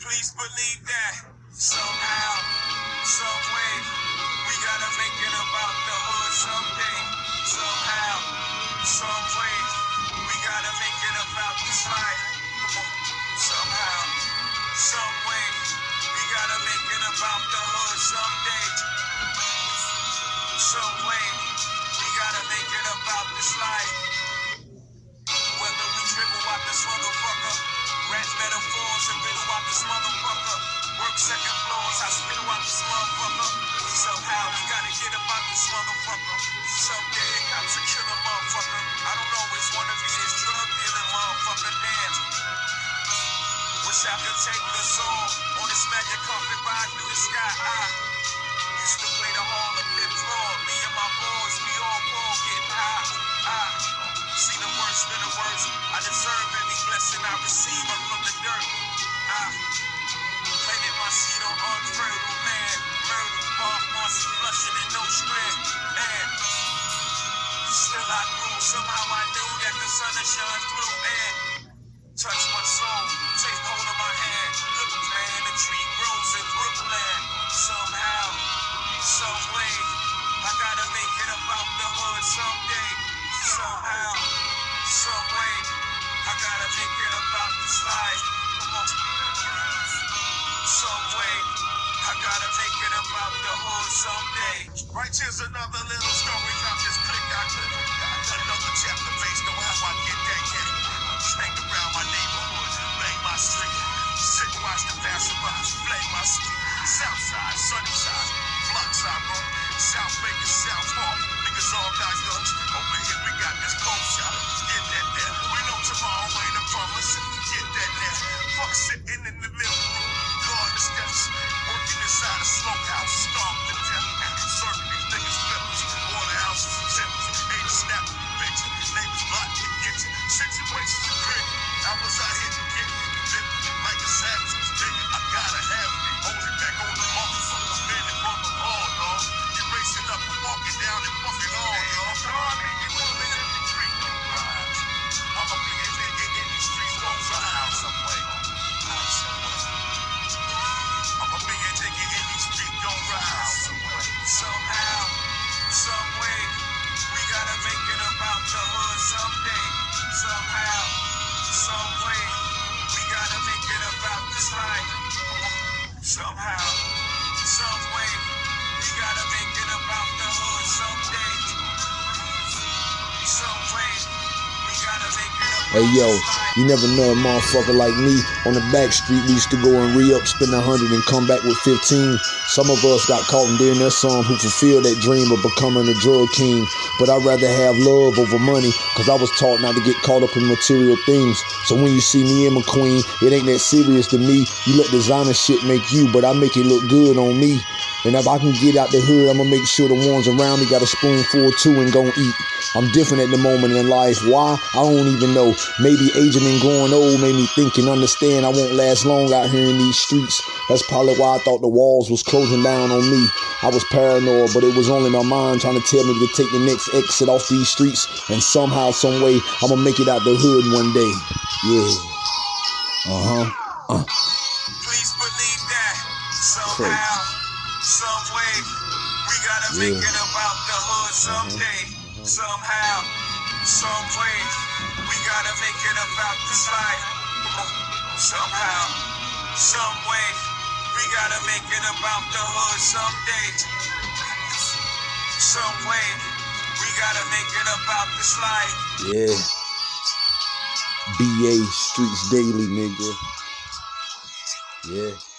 Please believe that somehow, some way, we gotta make it about the hood someday. Somehow, some way, we gotta make it about this life. Somehow, some way, we gotta make it about the hood someday. Some way, we gotta make it about this life. Motherfucker. Someday cops will kill a motherfucker. I don't always wanna be this drug dealing motherfucker. Damn. Wish I could take the soul on this magic carpet ride through the sky. I used to play the hall of fifth floor. Me and my boys, we all ball getting high. I see the worst in the worst. I deserve every blessing I receive up from the dirt. I planted my seed on unfertile land. Murder, Bob Marcy flushing I grew. Somehow I knew that the sun would shine through. And touch my soul, take hold of my hand. Look, man, the tree grows in Brooklyn. Somehow, some way, I gotta make it about the hood someday. Somehow, some way, I gotta make it about this life. On. Some way, I gotta make it about the hood someday. Right here's another little story about this sitting in the middle room. Guard steps. Working inside a smokehouse. Starved to Hey yo, you never know a motherfucker like me on the back street. We used to go and re up, spend a hundred, and come back with fifteen. Some of us got caught in doing that some who fulfilled that dream of becoming a drug king. But I'd rather have love over money, cause I was taught not to get caught up in material things. So when you see me and McQueen, it ain't that serious to me. You let designer shit make you, but I make it look good on me. And if I can get out the hood, I'ma make sure the ones around me got a spoonful too and gon' eat. I'm different at the moment in life. Why? I don't even know. Maybe aging and growing old made me think and understand I won't last long out here in these streets. That's probably why I thought the walls was closing down on me. I was paranoid, but it was only my mind trying to tell me to take the next exit off these streets. And somehow, some way, I'ma make it out the hood one day. Yeah. Uh huh. Please believe that somehow, some way, we gotta make Yeah. it about the hood mm-hmm. someday. Mm-hmm. Somehow, some way, we gotta make it about this life. Somehow, some way, we gotta make it about the hood someday. Some way, we gotta make it about this life. Yeah. BA Streets Daily, nigga. Yeah.